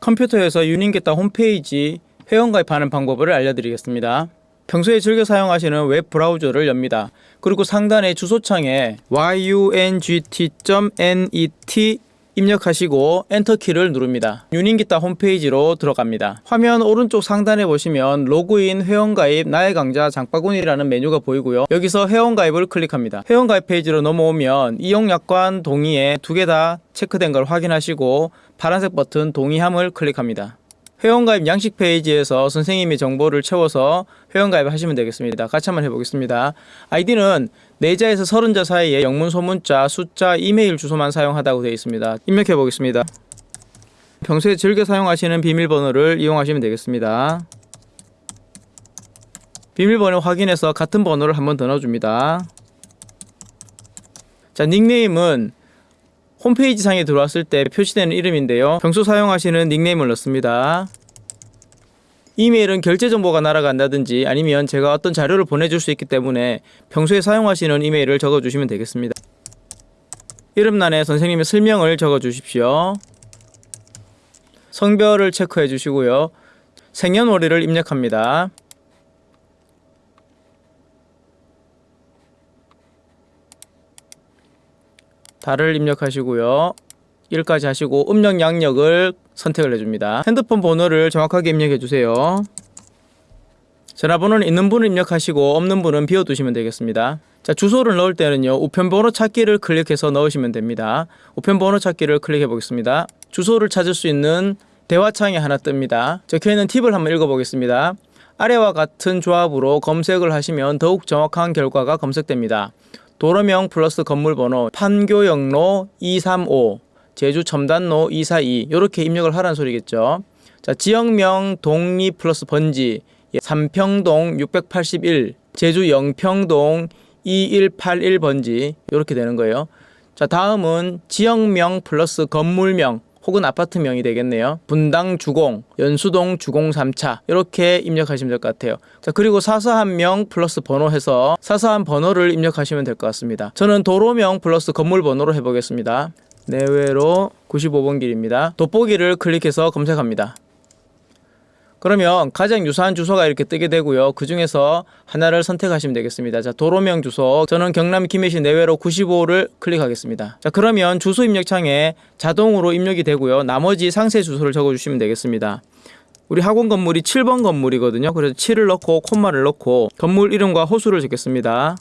컴퓨터에서 유닝기타 홈페이지 회원 가입하는 방법을 알려드리겠습니다. 평소에 즐겨 사용하시는 웹 브라우저를 엽니다. 그리고 상단의 주소창에 yungt.net 입력하시고 엔터키를 누릅니다. 유닝기타 홈페이지로 들어갑니다. 화면 오른쪽 상단에 보시면 로그인 회원가입 나의 강좌 장바구니라는 메뉴가 보이고요. 여기서 회원가입을 클릭합니다. 회원가입 페이지로 넘어오면 이용약관 동의에 두 개 다 체크된 걸 확인하시고 파란색 버튼 동의함을 클릭합니다. 회원가입 양식 페이지에서 선생님이 정보를 채워서 회원가입 하시면 되겠습니다. 같이 한번 해보겠습니다. 아이디는 4자에서 30자 사이에 영문, 소문자, 숫자, 이메일 주소만 사용하다고 되어 있습니다. 입력해 보겠습니다. 평소에 즐겨 사용하시는 비밀번호를 이용하시면 되겠습니다. 비밀번호 확인해서 같은 번호를 한번 더 넣어줍니다. 자, 닉네임은 홈페이지 상에 들어왔을 때 표시되는 이름인데요. 평소 사용하시는 닉네임을 넣습니다. 이메일은 결제 정보가 날아간다든지 아니면 제가 어떤 자료를 보내줄 수 있기 때문에 평소에 사용하시는 이메일을 적어주시면 되겠습니다. 이름란에 선생님의 설명을 적어주십시오. 성별을 체크해 주시고요. 생년월일을 입력합니다. 달을 입력하시고요. 1까지 하시고 음력 양력을 선택을 해줍니다. 핸드폰 번호를 정확하게 입력해 주세요. 전화번호는 있는 분을 입력하시고 없는 분은 비워두시면 되겠습니다. 자 주소를 넣을 때는요 우편번호 찾기를 클릭해서 넣으시면 됩니다. 우편번호 찾기를 클릭해 보겠습니다. 주소를 찾을 수 있는 대화창이 하나 뜹니다. 적혀있는 팁을 한번 읽어보겠습니다. 아래와 같은 조합으로 검색을 하시면 더욱 정확한 결과가 검색됩니다. 도로명 플러스 건물번호 판교역로 235 제주 첨단로 242 이렇게 입력을 하라는 소리겠죠. 자 지역명 동리 플러스 번지 예, 삼평동 681 제주 영평동 2181 번지 이렇게 되는 거예요. 자 다음은 지역명 플러스 건물명 혹은 아파트명이 되겠네요. 분당 주공, 연수동 주공 3차 이렇게 입력하시면 될 것 같아요. 자 그리고 사서한 명 플러스 번호 해서 사서한 번호를 입력하시면 될 것 같습니다. 저는 도로명 플러스 건물 번호로 해보겠습니다. 내외로 95번 길입니다. 돋보기를 클릭해서 검색합니다. 그러면 가장 유사한 주소가 이렇게 뜨게 되고요. 그 중에서 하나를 선택하시면 되겠습니다. 자, 도로명 주소. 저는 경남 김해시 내외로 95를 클릭하겠습니다. 자, 그러면 주소 입력창에 자동으로 입력이 되고요. 나머지 상세 주소를 적어 주시면 되겠습니다. 우리 학원 건물이 7번 건물이거든요. 그래서 7을 넣고 콤마를 넣고 건물 이름과 호수를 적겠습니다.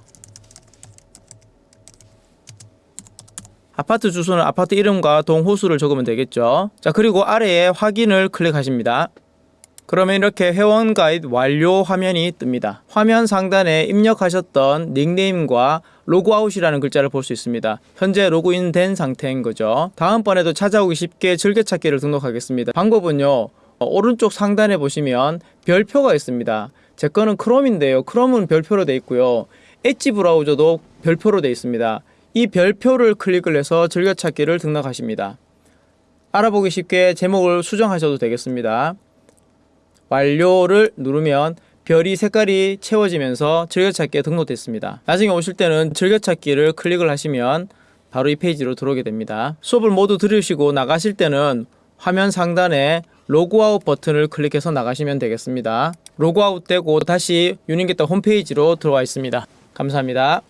아파트 주소는 아파트 이름과 동 호수를 적으면 되겠죠. 자, 그리고 아래에 확인을 클릭하십니다. 그러면 이렇게 회원 가입 완료 화면이 뜹니다. 화면 상단에 입력하셨던 닉네임과 로그아웃이라는 글자를 볼 수 있습니다. 현재 로그인 된 상태인 거죠. 다음번에도 찾아오기 쉽게 즐겨찾기를 등록하겠습니다. 방법은요. 어, 오른쪽 상단에 보시면 별표가 있습니다. 제 거는 크롬인데요. 크롬은 별표로 되어 있고요. 엣지 브라우저도 별표로 되어 있습니다. 이 별표를 클릭을 해서 즐겨찾기를 등록하십니다. 알아보기 쉽게 제목을 수정하셔도 되겠습니다. 완료를 누르면 별이 색깔이 채워지면서 즐겨찾기에 등록됐습니다. 나중에 오실 때는 즐겨찾기를 클릭을 하시면 바로 이 페이지로 들어오게 됩니다. 수업을 모두 들으시고 나가실 때는 화면 상단에 로그아웃 버튼을 클릭해서 나가시면 되겠습니다. 로그아웃 되고 다시 유닝게타 홈페이지로 들어와 있습니다. 감사합니다.